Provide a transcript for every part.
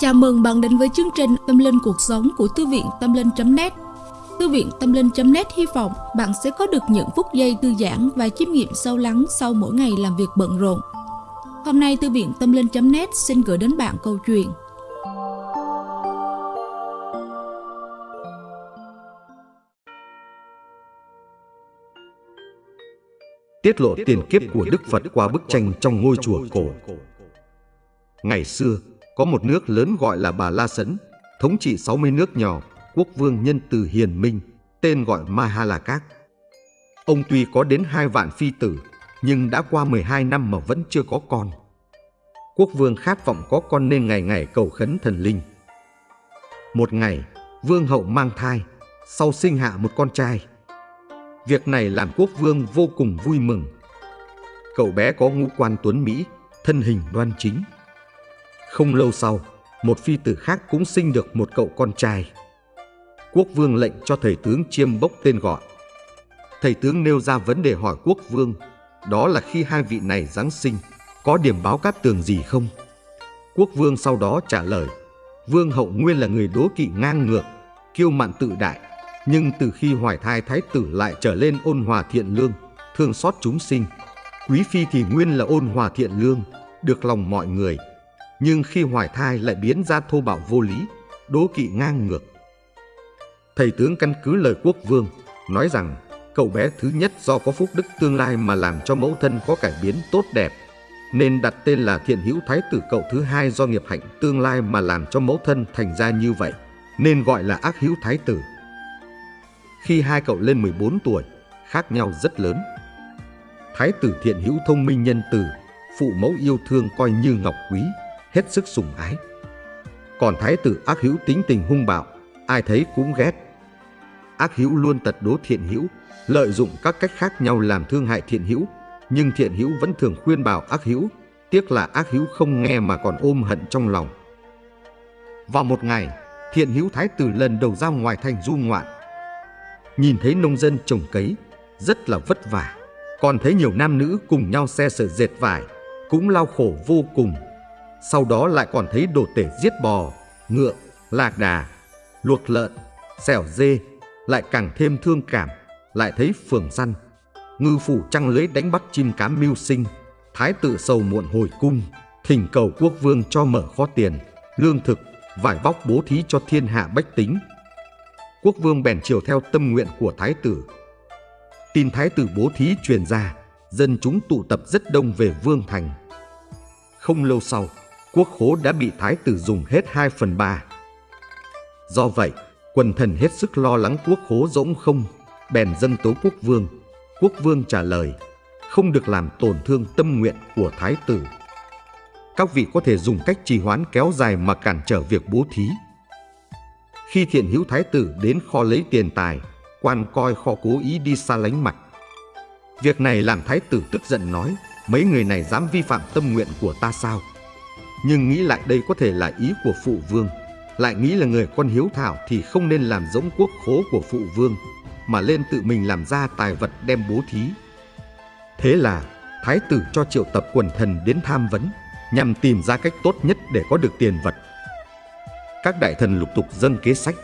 Chào mừng bạn đến với chương trình Tâm Linh Cuộc Sống của Thư viện Tâm Linh.net Thư viện Tâm Linh.net hy vọng bạn sẽ có được những phút giây thư giãn và chiêm nghiệm sâu lắng sau mỗi ngày làm việc bận rộn. Hôm nay Thư viện Tâm Linh.net xin gửi đến bạn câu chuyện. Tiết lộ tiền kiếp của Đức Phật qua bức tranh trong ngôi chùa cổ. Ngày xưa, có một nước lớn gọi là Bà La Sấn, thống trị 60 nước nhỏ, quốc vương nhân từ hiền minh, tên gọi Mahalakak. Ông tuy có đến hai vạn phi tử, nhưng đã qua 12 năm mà vẫn chưa có con. Quốc vương khát vọng có con nên ngày ngày cầu khấn thần linh. Một ngày, vương hậu mang thai, sau sinh hạ một con trai. Việc này làm quốc vương vô cùng vui mừng. Cậu bé có ngũ quan tuấn Mỹ, thân hình đoan chính, không lâu sau, một phi tử khác cũng sinh được một cậu con trai. Quốc vương lệnh cho thầy tướng chiêm bốc tên gọi. Thầy tướng nêu ra vấn đề hỏi quốc vương, đó là khi hai vị này Giáng sinh, có điểm báo cát tường gì không? Quốc vương sau đó trả lời, vương hậu nguyên là người đố kỵ ngang ngược, kiêu mạn tự đại, nhưng từ khi hoài thai thái tử lại trở lên ôn hòa thiện lương, thương xót chúng sinh. Quý phi thì nguyên là ôn hòa thiện lương, được lòng mọi người, nhưng khi hoài thai lại biến ra thô bạo vô lý, đố kỵ ngang ngược. Thầy tướng căn cứ lời quốc vương, nói rằng cậu bé thứ nhất do có phúc đức tương lai mà làm cho mẫu thân có cải biến tốt đẹp, nên đặt tên là thiện hữu thái tử cậu thứ hai do nghiệp hạnh tương lai mà làm cho mẫu thân thành ra như vậy, nên gọi là ác hữu thái tử. Khi hai cậu lên 14 tuổi, khác nhau rất lớn. Thái tử thiện hữu thông minh nhân từ, phụ mẫu yêu thương coi như ngọc quý, hết sức sủng ái. Còn thái tử ác hữu tính tình hung bạo, ai thấy cũng ghét. Ác hữu luôn tật đố thiện hữu, lợi dụng các cách khác nhau làm thương hại thiện hữu, nhưng thiện hữu vẫn thường khuyên bảo ác hữu, tiếc là ác hữu không nghe mà còn ôm hận trong lòng. Vào một ngày, thiện hữu thái tử lần đầu ra ngoài thành du ngoạn. Nhìn thấy nông dân trồng cấy, rất là vất vả, còn thấy nhiều nam nữ cùng nhau xe sợi dệt vải, cũng lao khổ vô cùng sau đó lại còn thấy đồ tể giết bò, ngựa, lạc đà, luộc lợn, xẻo dê, lại càng thêm thương cảm, lại thấy phường săn. Ngư phủ trăng lưới đánh bắt chim cám mưu sinh, thái tử sầu muộn hồi cung, thỉnh cầu quốc vương cho mở kho tiền, lương thực, vải vóc bố thí cho thiên hạ bách tính. Quốc vương bèn chiều theo tâm nguyện của thái tử. Tin thái tử bố thí truyền ra, dân chúng tụ tập rất đông về vương thành. Không lâu sau, quốc khố đã bị thái tử dùng hết 2 phần 3. Do vậy, quần thần hết sức lo lắng quốc khố rỗng không, bèn dân tố quốc vương. Quốc vương trả lời, không được làm tổn thương tâm nguyện của thái tử. Các vị có thể dùng cách trì hoãn kéo dài mà cản trở việc bố thí. Khi thiện hữu thái tử đến kho lấy tiền tài, quan coi kho cố ý đi xa lánh mặt. Việc này làm thái tử tức giận nói, mấy người này dám vi phạm tâm nguyện của ta sao? Nhưng nghĩ lại đây có thể là ý của phụ vương. Lại nghĩ là người con hiếu thảo thì không nên làm giống quốc khố của phụ vương, Mà lên tự mình làm ra tài vật đem bố thí. Thế là, thái tử cho triệu tập quần thần đến tham vấn, Nhằm tìm ra cách tốt nhất để có được tiền vật. Các đại thần lục tục dâng kế sách.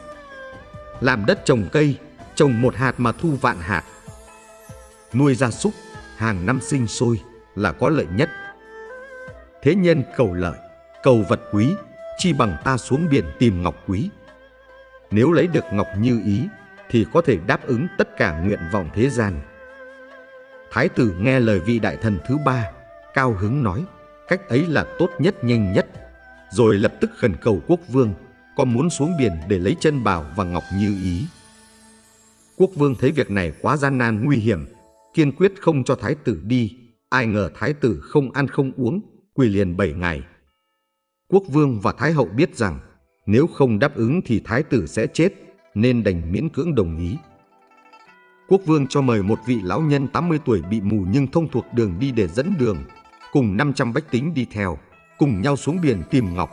Làm đất trồng cây, Trồng một hạt mà thu vạn hạt. Nuôi gia súc, Hàng năm sinh sôi là có lợi nhất. Thế nhân cầu lợi cầu vật quý, chi bằng ta xuống biển tìm ngọc quý. Nếu lấy được ngọc như ý, thì có thể đáp ứng tất cả nguyện vọng thế gian. Thái tử nghe lời vị đại thần thứ ba, cao hứng nói, cách ấy là tốt nhất nhanh nhất, rồi lập tức khẩn cầu quốc vương, có muốn xuống biển để lấy chân bảo và ngọc như ý. Quốc vương thấy việc này quá gian nan nguy hiểm, kiên quyết không cho thái tử đi, ai ngờ thái tử không ăn không uống, quỳ liền bảy ngày. Quốc vương và Thái hậu biết rằng nếu không đáp ứng thì Thái tử sẽ chết nên đành miễn cưỡng đồng ý. Quốc vương cho mời một vị lão nhân 80 tuổi bị mù nhưng thông thuộc đường đi để dẫn đường, cùng 500 bách tính đi theo, cùng nhau xuống biển tìm ngọc.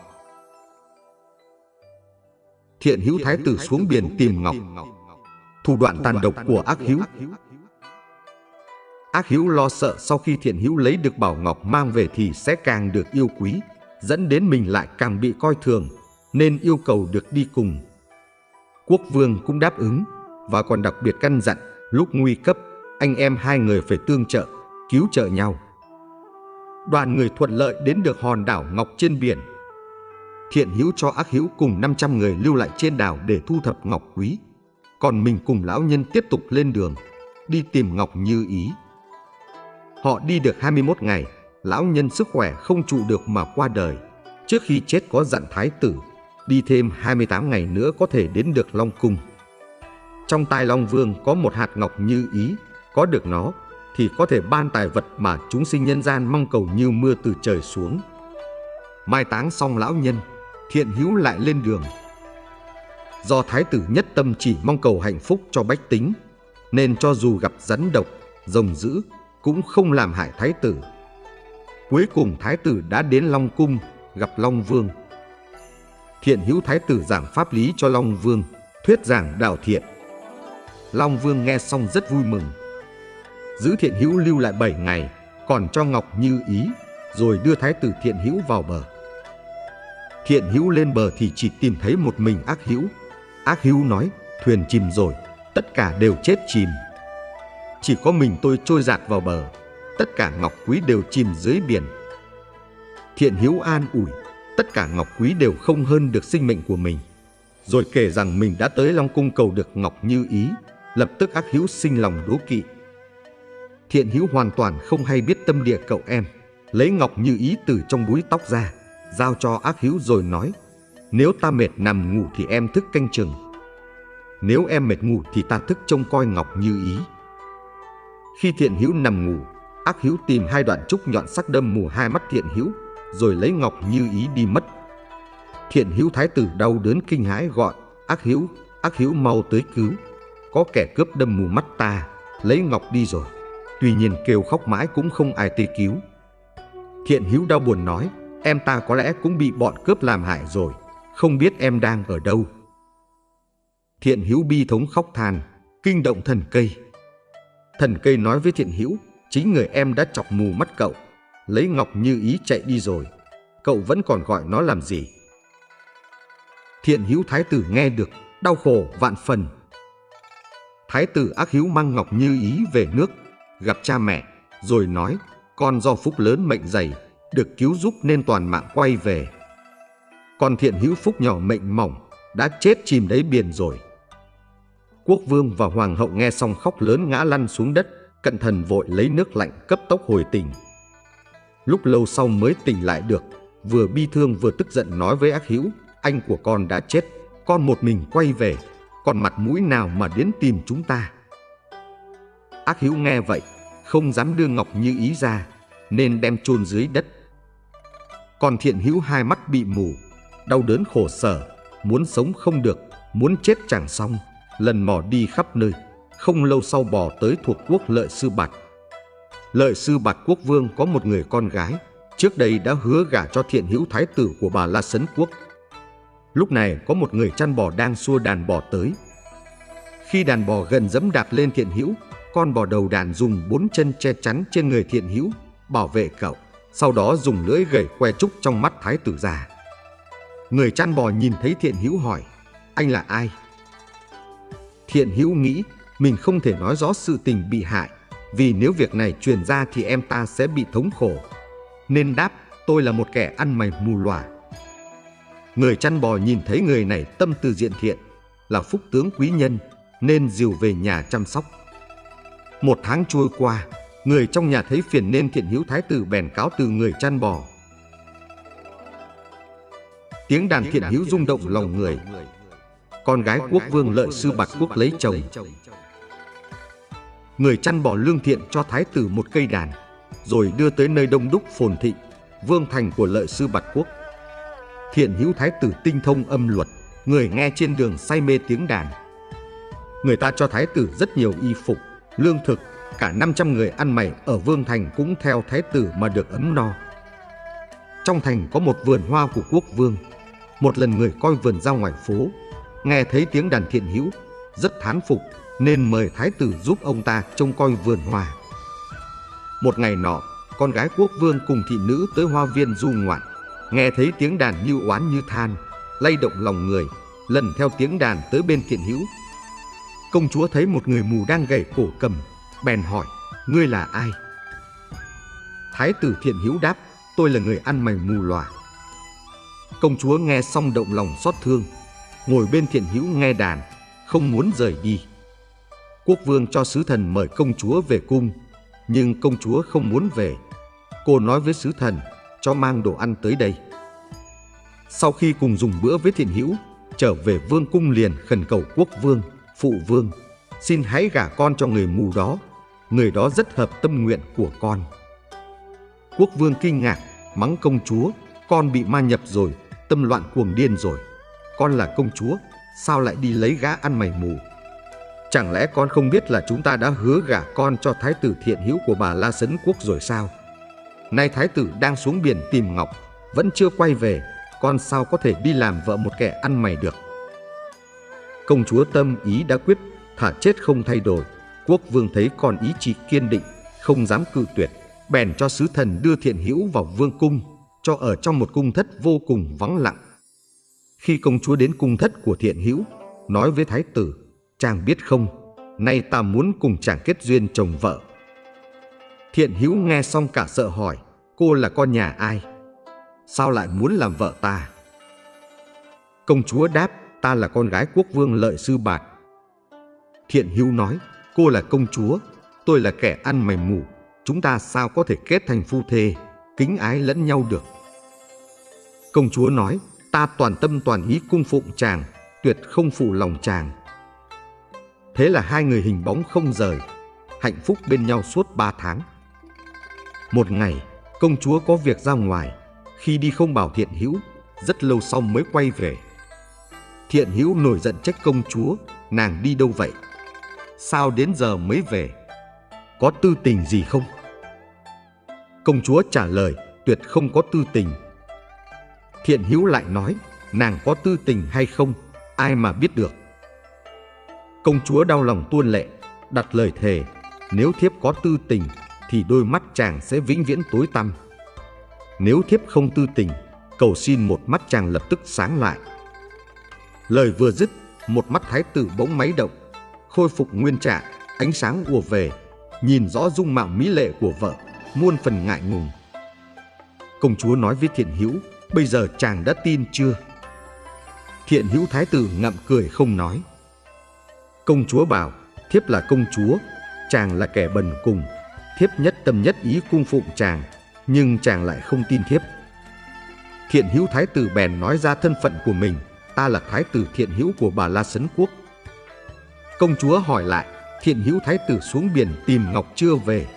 Thiện hữu thái tử xuống biển tìm ngọc, thủ đoạn tàn độc của ác hữu. Ác hữu lo sợ sau khi thiện hữu lấy được bảo ngọc mang về thì sẽ càng được yêu quý, dẫn đến mình lại càng bị coi thường, nên yêu cầu được đi cùng. Quốc vương cũng đáp ứng và còn đặc biệt căn dặn lúc nguy cấp anh em hai người phải tương trợ, cứu trợ nhau. Đoàn người thuận lợi đến được hòn đảo Ngọc trên biển. Thiện Hữu cho Ác Hữu cùng 500 người lưu lại trên đảo để thu thập ngọc quý. Còn mình cùng lão nhân tiếp tục lên đường, đi tìm ngọc như ý. Họ đi được 21 ngày, lão nhân sức khỏe không trụ được mà qua đời. Trước khi chết có dặn thái tử, đi thêm 28 ngày nữa có thể đến được Long Cung. Trong tai Long Vương có một hạt ngọc như ý, có được nó thì có thể ban tài vật mà chúng sinh nhân gian mong cầu như mưa từ trời xuống. Mai táng xong lão nhân, thiện hữu lại lên đường. Do thái tử nhất tâm chỉ mong cầu hạnh phúc cho bách tính, nên cho dù gặp rắn độc, rồng dữ, cũng không làm hại thái tử. Cuối cùng thái tử đã đến Long Cung gặp Long Vương. Thiện hữu thái tử giảng pháp lý cho Long Vương, thuyết giảng đạo thiện. Long Vương nghe xong rất vui mừng. Giữ thiện hữu lưu lại 7 ngày, còn cho Ngọc Như ý, rồi đưa thái tử thiện hữu vào bờ. Thiện hữu lên bờ thì chỉ tìm thấy một mình ác hữu. Ác hữu nói, thuyền chìm rồi, tất cả đều chết chìm. Chỉ có mình tôi trôi giạt vào bờ, tất cả ngọc quý đều chìm dưới biển. Thiện hiếu an ủi, tất cả ngọc quý đều không hơn được sinh mệnh của mình. Rồi kể rằng mình đã tới Long Cung cầu được ngọc như ý, lập tức ác hữu sinh lòng đố kỵ. Thiện hiếu hoàn toàn không hay biết tâm địa cậu em, lấy ngọc như ý từ trong búi tóc ra, giao cho ác hữu rồi nói, nếu ta mệt nằm ngủ thì em thức canh chừng. Nếu em mệt ngủ thì ta thức trông coi ngọc như ý. Khi thiện hữu nằm ngủ, ác hữu tìm hai đoạn trúc nhọn sắc đâm mù hai mắt thiện hữu, rồi lấy ngọc như ý đi mất. Thiện hữu thái tử đau đớn kinh hãi gọi, ác hữu, ác hữu mau tới cứu. Có kẻ cướp đâm mù mắt ta, lấy ngọc đi rồi. Tuy nhiên kêu khóc mãi cũng không ai tới cứu. Thiện hữu đau buồn nói, em ta có lẽ cũng bị bọn cướp làm hại rồi, không biết em đang ở đâu. Thiện hữu bi thống khóc than, kinh động thần cây. Thần cây nói với thiện hữu, chính người em đã chọc mù mắt cậu, lấy ngọc như ý chạy đi rồi. Cậu vẫn còn gọi nó làm gì? Thiện hữu thái tử nghe được, đau khổ vạn phần. Thái tử ác hữu mang ngọc như ý về nước, gặp cha mẹ, rồi nói, con do phúc lớn mệnh dày, được cứu giúp nên toàn mạng quay về. Còn thiện hữu phúc nhỏ mệnh mỏng, đã chết chìm đáy biển rồi. Quốc vương và hoàng hậu nghe xong khóc lớn ngã lăn xuống đất, cận thần vội lấy nước lạnh cấp tốc hồi tỉnh. Lúc lâu sau mới tỉnh lại được, vừa bi thương vừa tức giận nói với ác hữu, anh của con đã chết, con một mình quay về, còn mặt mũi nào mà đến tìm chúng ta. Ác hữu nghe vậy, không dám đưa ngọc như ý ra, nên đem chôn dưới đất. Còn thiện hữu hai mắt bị mù, đau đớn khổ sở, muốn sống không được, muốn chết chẳng xong, lần mò đi khắp nơi, không lâu sau bò tới thuộc quốc lợi sư bạch. Lợi sư bạch quốc vương có một người con gái, trước đây đã hứa gả cho thiện hữu thái tử của bà La Sấn Quốc. Lúc này có một người chăn bò đang xua đàn bò tới. Khi đàn bò gần dẫm đạp lên thiện hữu, con bò đầu đàn dùng bốn chân che chắn trên người thiện hữu, bảo vệ cậu. Sau đó dùng lưỡi gẩy que trúc trong mắt thái tử già. Người chăn bò nhìn thấy thiện hữu hỏi, anh là ai? Thiện hữu nghĩ mình không thể nói rõ sự tình bị hại, vì nếu việc này truyền ra thì em ta sẽ bị thống khổ. Nên đáp, tôi là một kẻ ăn mày mù lòa. Người chăn bò nhìn thấy người này tâm từ diện thiện, là phúc tướng quý nhân, nên dìu về nhà chăm sóc. Một tháng trôi qua, người trong nhà thấy phiền nên thiện hữu thái tử bèn cáo từ người chăn bò. Tiếng đàn thiện hữu rung động lòng người. Con gái quốc vương lợi sư bạc quốc lấy chồng. Người chăn bò lương thiện cho thái tử một cây đàn, rồi đưa tới nơi đông đúc phồn thị, vương thành của lợi sư bạch quốc. Thiện hữu thái tử tinh thông âm luật, người nghe trên đường say mê tiếng đàn. Người ta cho thái tử rất nhiều y phục, lương thực, cả 500 người ăn mày ở Vương Thành cũng theo thái tử mà được ấm no. Trong thành có một vườn hoa của quốc vương. Một lần người coi vườn ra ngoài phố, nghe thấy tiếng đàn thiện hữu, rất thán phục nên mời thái tử giúp ông ta trông coi vườn hoa. Một ngày nọ, con gái quốc vương cùng thị nữ tới hoa viên du ngoạn, nghe thấy tiếng đàn như oán như than, lay động lòng người, lần theo tiếng đàn tới bên thiện hữu. Công chúa thấy một người mù đang gảy cổ cầm, bèn hỏi, ngươi là ai? Thái tử thiện hữu đáp, tôi là người ăn mày mù lòa. Công chúa nghe xong động lòng xót thương, ngồi bên thiện hữu nghe đàn, không muốn rời đi. Quốc vương cho sứ thần mời công chúa về cung, nhưng công chúa không muốn về. Cô nói với sứ thần cho mang đồ ăn tới đây. Sau khi cùng dùng bữa với thiện hữu, trở về vương cung liền khẩn cầu quốc vương, phụ vương, xin hãy gả con cho người mù đó, người đó rất hợp tâm nguyện của con. Quốc vương kinh ngạc, mắng công chúa, con bị ma nhập rồi, tâm loạn cuồng điên rồi. Con là công chúa, sao lại đi lấy gã ăn mày mù? Chẳng lẽ con không biết là chúng ta đã hứa gả con cho thái tử thiện hữu của bà La Sấn Quốc rồi sao? Nay thái tử đang xuống biển tìm Ngọc, vẫn chưa quay về, con sao có thể đi làm vợ một kẻ ăn mày được? Công chúa tâm ý đã quyết, thả chết không thay đổi. Quốc vương thấy con ý chí kiên định, không dám cự tuyệt, bèn cho sứ thần đưa thiện hữu vào vương cung, cho ở trong một cung thất vô cùng vắng lặng. Khi công chúa đến cung thất của thiện hữu, nói với thái tử, chàng biết không, nay ta muốn cùng chàng kết duyên chồng vợ. Thiện hữu nghe xong cả sợ hỏi, cô là con nhà ai? Sao lại muốn làm vợ ta? Công chúa đáp, ta là con gái quốc vương lợi sư bạc. Thiện hữu nói, cô là công chúa, tôi là kẻ ăn mày mù, chúng ta sao có thể kết thành phu thê, kính ái lẫn nhau được. Công chúa nói, ta toàn tâm toàn ý cung phụng chàng, tuyệt không phụ lòng chàng. Thế là hai người hình bóng không rời, hạnh phúc bên nhau suốt ba tháng. Một ngày, công chúa có việc ra ngoài, khi đi không bảo thiện hữu, rất lâu sau mới quay về. Thiện hữu nổi giận trách công chúa, nàng đi đâu vậy? Sao đến giờ mới về? Có tư tình gì không? Công chúa trả lời, tuyệt không có tư tình. Thiện hữu lại nói, nàng có tư tình hay không, ai mà biết được. Công chúa đau lòng tuôn lệ, đặt lời thề, nếu thiếp có tư tình thì đôi mắt chàng sẽ vĩnh viễn tối tăm. Nếu thiếp không tư tình, cầu xin một mắt chàng lập tức sáng lại. Lời vừa dứt, một mắt thái tử bỗng máy động, khôi phục nguyên trạng, ánh sáng ùa về, nhìn rõ dung mạo mỹ lệ của vợ, muôn phần ngại ngùng. Công chúa nói với Thiện Hữu, bây giờ chàng đã tin chưa? Thiện Hữu thái tử ngậm cười không nói. Công chúa bảo, thiếp là công chúa, chàng là kẻ bần cùng, thiếp nhất tâm nhất ý cung phụng chàng, nhưng chàng lại không tin thiếp. Thiện hữu thái tử bèn nói ra thân phận của mình, ta là thái tử thiện hữu của bà La Sấn Quốc. Công chúa hỏi lại, thiện hữu thái tử xuống biển tìm Ngọc chưa về,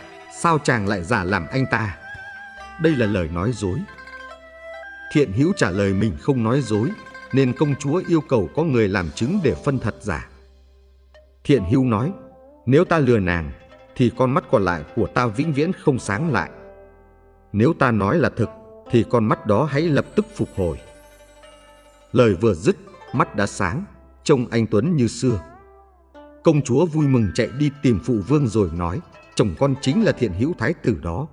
sao chàng lại giả làm anh ta? Đây là lời nói dối. Thiện hữu trả lời mình không nói dối, nên công chúa yêu cầu có người làm chứng để phân thật giả. Thiện hữu nói, nếu ta lừa nàng, thì con mắt còn lại của ta vĩnh viễn không sáng lại. Nếu ta nói là thực, thì con mắt đó hãy lập tức phục hồi. Lời vừa dứt, mắt đã sáng, trông anh Tuấn như xưa. Công chúa vui mừng chạy đi tìm phụ vương rồi nói, chồng con chính là thiện hữu thái tử đó,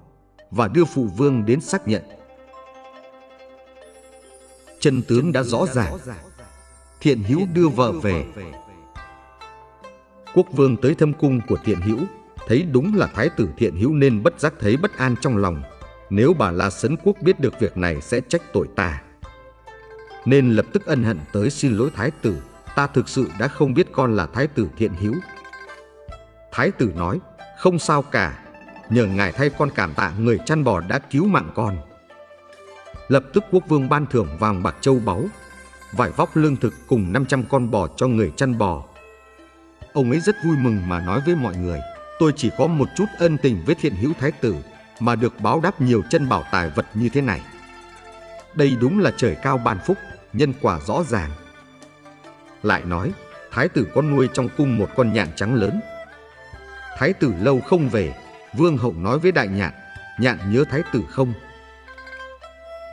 và đưa phụ vương đến xác nhận. Chân tướng đã rõ ràng, thiện hữu đưa vợ về. Quốc vương tới thâm cung của thiện hữu, thấy đúng là thái tử thiện hữu nên bất giác thấy bất an trong lòng, nếu bà La Sấn Quốc biết được việc này sẽ trách tội ta. Nên lập tức ân hận tới xin lỗi thái tử, ta thực sự đã không biết con là thái tử thiện hữu. Thái tử nói, không sao cả, nhờ ngài thay con cảm tạ người chăn bò đã cứu mạng con. Lập tức quốc vương ban thưởng vàng bạc châu báu, vải vóc lương thực cùng 500 con bò cho người chăn bò. Ông ấy rất vui mừng mà nói với mọi người, tôi chỉ có một chút ân tình với thiện hữu thái tử mà được báo đáp nhiều chân bảo tài vật như thế này. Đây đúng là trời cao ban phúc, nhân quả rõ ràng. Lại nói, thái tử có nuôi trong cung một con nhạn trắng lớn. Thái tử lâu không về, vương hậu nói với đại nhạn, nhạn nhớ thái tử không?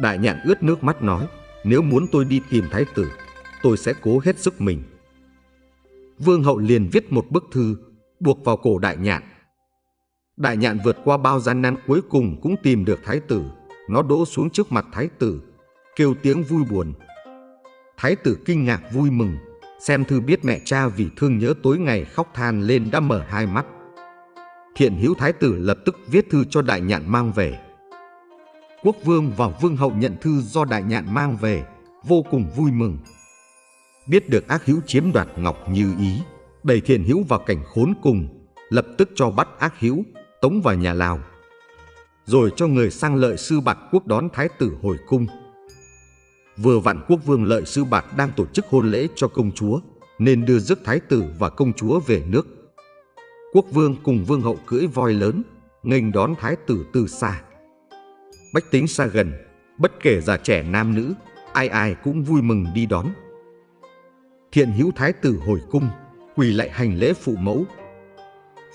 Đại nhạn ướt nước mắt nói, nếu muốn tôi đi tìm thái tử, tôi sẽ cố hết sức mình. Vương hậu liền viết một bức thư, buộc vào cổ đại nhạn Đại nhạn vượt qua bao gian nan cuối cùng cũng tìm được thái tử. Nó đỗ xuống trước mặt thái tử, kêu tiếng vui buồn. Thái tử kinh ngạc vui mừng, xem thư biết mẹ cha vì thương nhớ tối ngày khóc than lên đã mở hai mắt. Thiện hữu thái tử lập tức viết thư cho đại nhạn mang về. Quốc vương và vương hậu nhận thư do đại nhạn mang về, vô cùng vui mừng. Biết được ác hữu chiếm đoạt ngọc như ý, đẩy thiện hữu vào cảnh khốn cùng, lập tức cho bắt ác hữu, tống vào nhà Lào. Rồi cho người sang lợi sư bạc quốc đón thái tử hồi cung. Vừa vặn quốc vương lợi sư bạc đang tổ chức hôn lễ cho công chúa, nên đưa rước thái tử và công chúa về nước. Quốc vương cùng vương hậu cưỡi voi lớn, nghênh đón thái tử từ xa. Bách tính xa gần, bất kể già trẻ nam nữ, ai ai cũng vui mừng đi đón. Thiện hữu thái tử hồi cung, quỳ lại hành lễ phụ mẫu.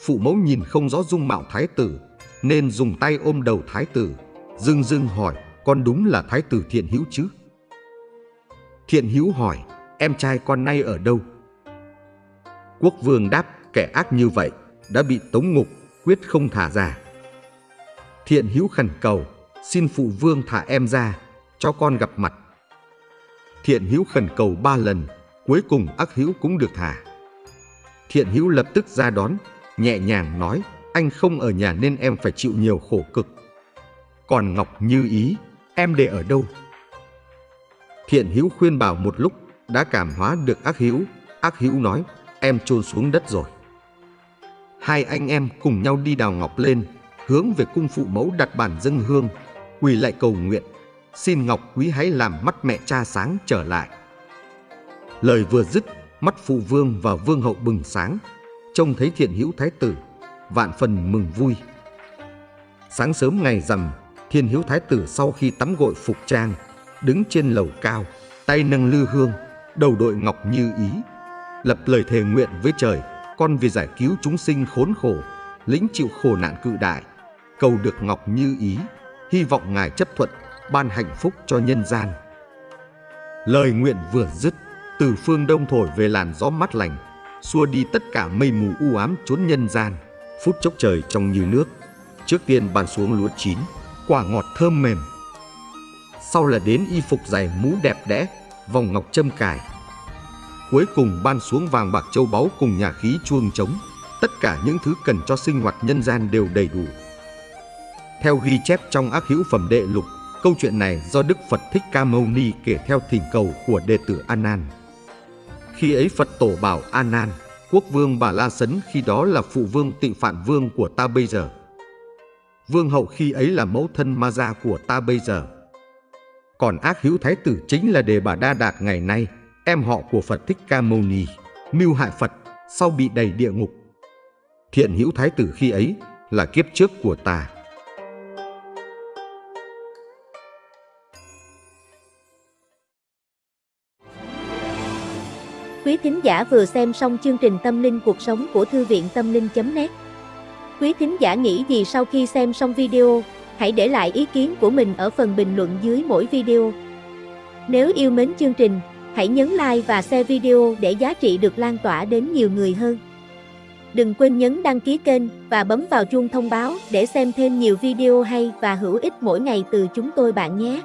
Phụ mẫu nhìn không rõ dung mạo thái tử, nên dùng tay ôm đầu thái tử, dưng dưng hỏi, con đúng là thái tử thiện hữu chứ? Thiện hữu hỏi, em trai con nay ở đâu? Quốc vương đáp, kẻ ác như vậy, đã bị tống ngục, quyết không thả ra. Thiện hữu khẩn cầu, xin phụ vương thả em ra, cho con gặp mặt. Thiện hữu khẩn cầu ba lần, cuối cùng ác hữu cũng được thả. Thiện hữu lập tức ra đón, nhẹ nhàng nói, anh không ở nhà nên em phải chịu nhiều khổ cực. Còn Ngọc Như Ý, em để ở đâu? Thiện hữu khuyên bảo một lúc, đã cảm hóa được ác hữu. Ác hữu nói, em chôn xuống đất rồi. Hai anh em cùng nhau đi đào ngọc lên, hướng về cung phụ mẫu đặt bàn dâng hương, quỳ lại cầu nguyện, xin Ngọc Quý hãy làm mắt mẹ cha sáng trở lại. Lời vừa dứt, mắt phụ vương và vương hậu bừng sáng, trông thấy thiện hữu thái tử, vạn phần mừng vui. Sáng sớm ngày rằm, thiên hữu thái tử sau khi tắm gội phục trang, đứng trên lầu cao, tay nâng lư hương, đầu đội ngọc như ý, lập lời thề nguyện với trời, con vì giải cứu chúng sinh khốn khổ, lĩnh chịu khổ nạn cự đại, cầu được ngọc như ý, hy vọng ngài chấp thuận, ban hạnh phúc cho nhân gian. Lời nguyện vừa dứt, từ phương đông thổi về làn gió mát lành, xua đi tất cả mây mù u ám trốn nhân gian, phút chốc trời trong như nước. Trước tiên ban xuống lúa chín, quả ngọt thơm mềm. Sau là đến y phục dày mũ đẹp đẽ, vòng ngọc châm cài. Cuối cùng ban xuống vàng bạc châu báu cùng nhà khí chuông trống. Tất cả những thứ cần cho sinh hoạt nhân gian đều đầy đủ. Theo ghi chép trong ác hữu phẩm đệ lục, câu chuyện này do Đức Phật Thích Ca Mâu Ni kể theo thỉnh cầu của đệ tử An khi ấy Phật tổ bảo A Nan, quốc vương Bà La Sấn khi đó là phụ vương tịnh phạn vương của ta bây giờ. Vương hậu khi ấy là mẫu thân ma gia của ta bây giờ. Còn ác hữu thái tử chính là đề bà Đa Đạt ngày nay, em họ của Phật Thích Ca Mâu Ni, mưu hại Phật, sau bị đầy địa ngục. Thiện hữu thái tử khi ấy là kiếp trước của ta. Quý thính giả vừa xem xong chương trình Tâm linh cuộc sống của Thư viện Tâm linh.net Quý thính giả nghĩ gì sau khi xem xong video, hãy để lại ý kiến của mình ở phần bình luận dưới mỗi video. Nếu yêu mến chương trình, hãy nhấn like và share video để giá trị được lan tỏa đến nhiều người hơn. Đừng quên nhấn đăng ký kênh và bấm vào chuông thông báo để xem thêm nhiều video hay và hữu ích mỗi ngày từ chúng tôi bạn nhé.